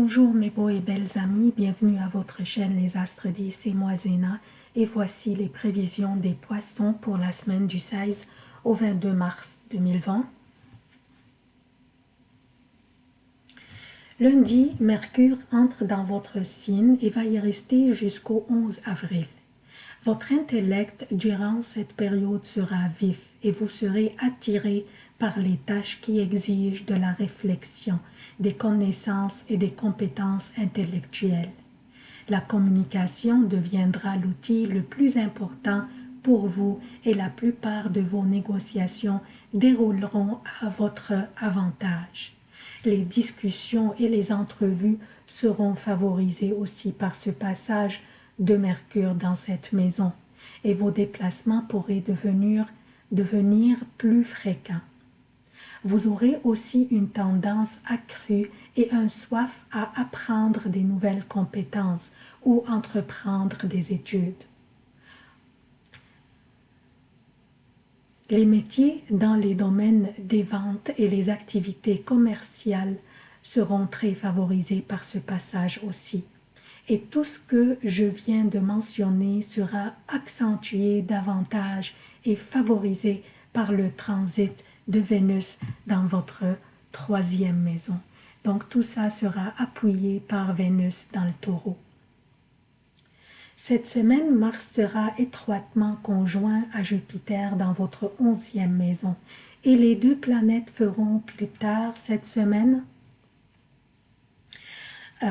Bonjour mes beaux et belles amis, bienvenue à votre chaîne Les Astres 10, c'est moi Zéna et voici les prévisions des poissons pour la semaine du 16 au 22 mars 2020. Lundi, Mercure entre dans votre signe et va y rester jusqu'au 11 avril. Votre intellect durant cette période sera vif et vous serez attiré par les tâches qui exigent de la réflexion, des connaissances et des compétences intellectuelles. La communication deviendra l'outil le plus important pour vous et la plupart de vos négociations dérouleront à votre avantage. Les discussions et les entrevues seront favorisées aussi par ce passage de Mercure dans cette maison et vos déplacements pourraient devenir, plus fréquents vous aurez aussi une tendance accrue et un soif à apprendre des nouvelles compétences ou entreprendre des études. Les métiers dans les domaines des ventes et les activités commerciales seront très favorisés par ce passage aussi. Et tout ce que je viens de mentionner sera accentué davantage et favorisé par le transit de Vénus dans votre troisième maison. Donc tout ça sera appuyé par Vénus dans le taureau. Cette semaine, Mars sera étroitement conjoint à Jupiter dans votre onzième maison et les deux planètes feront plus tard cette semaine euh,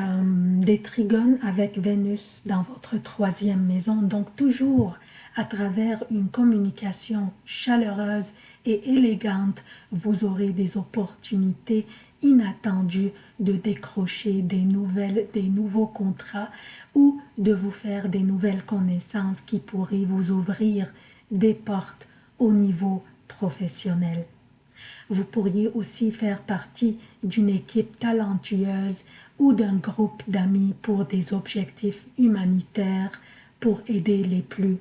des trigones avec Vénus dans votre troisième maison, donc toujours à travers une communication chaleureuse et élégante, vous aurez des opportunités inattendues de décrocher des nouvelles, des nouveaux contrats ou de vous faire des nouvelles connaissances qui pourraient vous ouvrir des portes au niveau professionnel. Vous pourriez aussi faire partie d'une équipe talentueuse ou d'un groupe d'amis pour des objectifs humanitaires pour aider les plus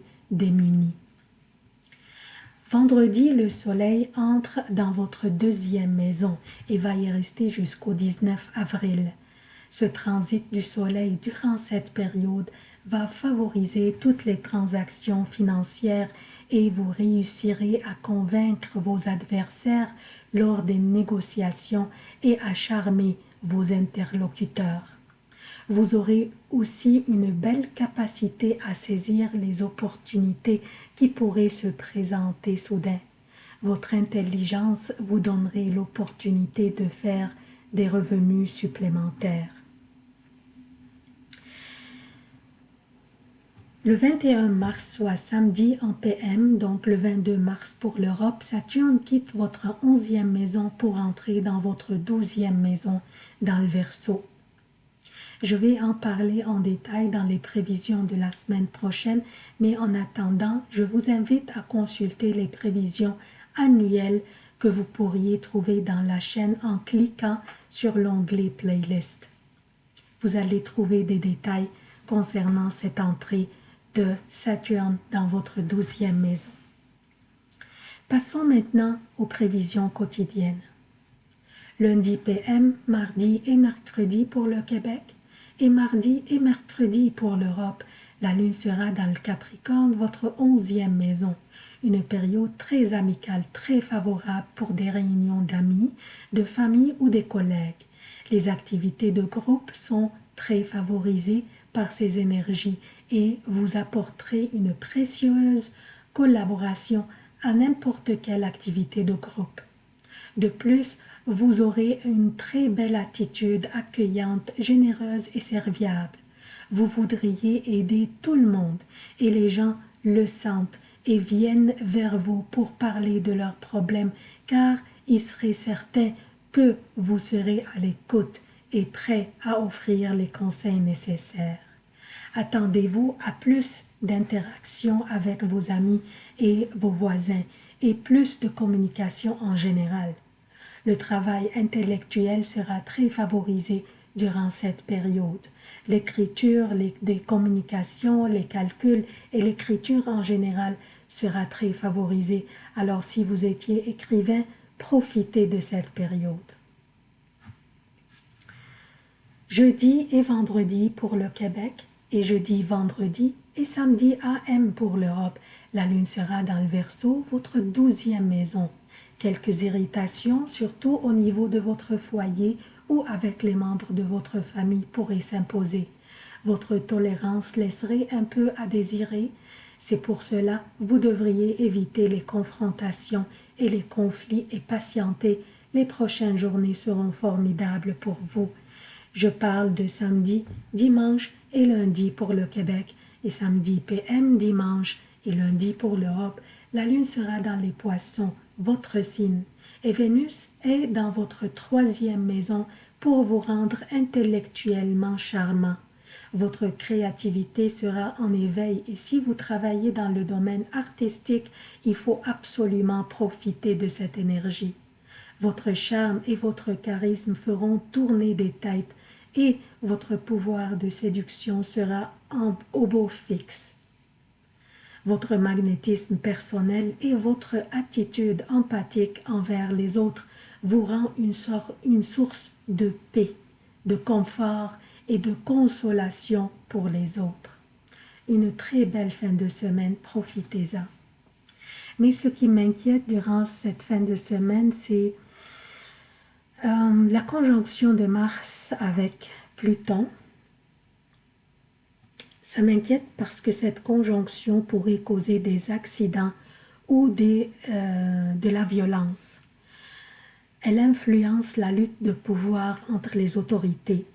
Vendredi, le soleil entre dans votre deuxième maison et va y rester jusqu'au 19 avril. Ce transit du soleil durant cette période va favoriser toutes les transactions financières et vous réussirez à convaincre vos adversaires lors des négociations et à charmer vos interlocuteurs. Vous aurez aussi une belle capacité à saisir les opportunités qui pourraient se présenter soudain. Votre intelligence vous donnerait l'opportunité de faire des revenus supplémentaires. Le 21 mars, soit samedi en PM, donc le 22 mars pour l'Europe, Saturne quitte votre onzième maison pour entrer dans votre douzième maison dans le Verseau. Je vais en parler en détail dans les prévisions de la semaine prochaine, mais en attendant, je vous invite à consulter les prévisions annuelles que vous pourriez trouver dans la chaîne en cliquant sur l'onglet Playlist. Vous allez trouver des détails concernant cette entrée de Saturne dans votre douzième maison. Passons maintenant aux prévisions quotidiennes. Lundi PM, mardi et mercredi pour le Québec, et mardi et mercredi pour l'Europe. La lune sera dans le Capricorne, votre onzième maison. Une période très amicale, très favorable pour des réunions d'amis, de famille ou des collègues. Les activités de groupe sont très favorisées par ces énergies et vous apporterez une précieuse collaboration à n'importe quelle activité de groupe. De plus, vous aurez une très belle attitude accueillante, généreuse et serviable. Vous voudriez aider tout le monde et les gens le sentent et viennent vers vous pour parler de leurs problèmes car ils seraient certains que vous serez à l'écoute et prêt à offrir les conseils nécessaires. Attendez-vous à plus d'interactions avec vos amis et vos voisins et plus de communication en général. Le travail intellectuel sera très favorisé durant cette période. L'écriture, les, communications, les calculs et l'écriture en général sera très favorisée. Alors si vous étiez écrivain, profitez de cette période. Jeudi et vendredi pour le Québec et jeudi, vendredi et samedi AM pour l'Europe. La lune sera dans le Verseau, votre douzième maison. Quelques irritations, surtout au niveau de votre foyer ou avec les membres de votre famille pourraient s'imposer. Votre tolérance laisserait un peu à désirer. C'est pour cela vous devriez éviter les confrontations et les conflits et patienter. Les prochaines journées seront formidables pour vous. Je parle de samedi, dimanche et lundi pour le Québec et samedi PM, dimanche et lundi pour l'Europe. La lune sera dans les poissons, votre signe, et Vénus est dans votre troisième maison pour vous rendre intellectuellement charmant. Votre créativité sera en éveil et si vous travaillez dans le domaine artistique, il faut absolument profiter de cette énergie. Votre charme et votre charisme feront tourner des têtes et votre pouvoir de séduction sera en, au beau fixe. Votre magnétisme personnel et votre attitude empathique envers les autres vous rend une, une source de paix, de confort et de consolation pour les autres. Une très belle fin de semaine, profitez-en. Mais ce qui m'inquiète durant cette fin de semaine, c'est euh, la conjonction de Mars avec Pluton. Ça m'inquiète parce que cette conjonction pourrait causer des accidents ou euh, de la violence. Elle influence la lutte de pouvoir entre les autorités.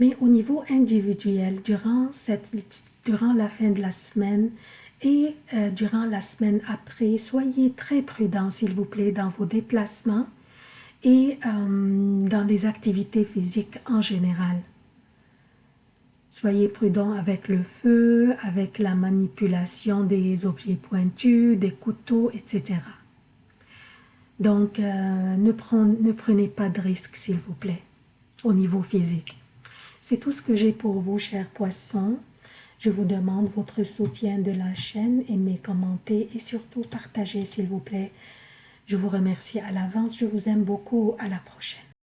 Mais au niveau individuel, durant la fin de la semaine et euh, durant la semaine après, soyez très prudents, s'il vous plaît, dans vos déplacements et euh, dans les activités physiques en général. Soyez prudents avec le feu, avec la manipulation des objets pointus, des couteaux, etc. Donc, euh, ne, ne prenez pas de risques, s'il vous plaît, au niveau physique. C'est tout ce que j'ai pour vous, chers poissons. Je vous demande votre soutien de la chaîne, aimez, commentez et surtout partagez, s'il vous plaît. Je vous remercie à l'avance. Je vous aime beaucoup. À la prochaine.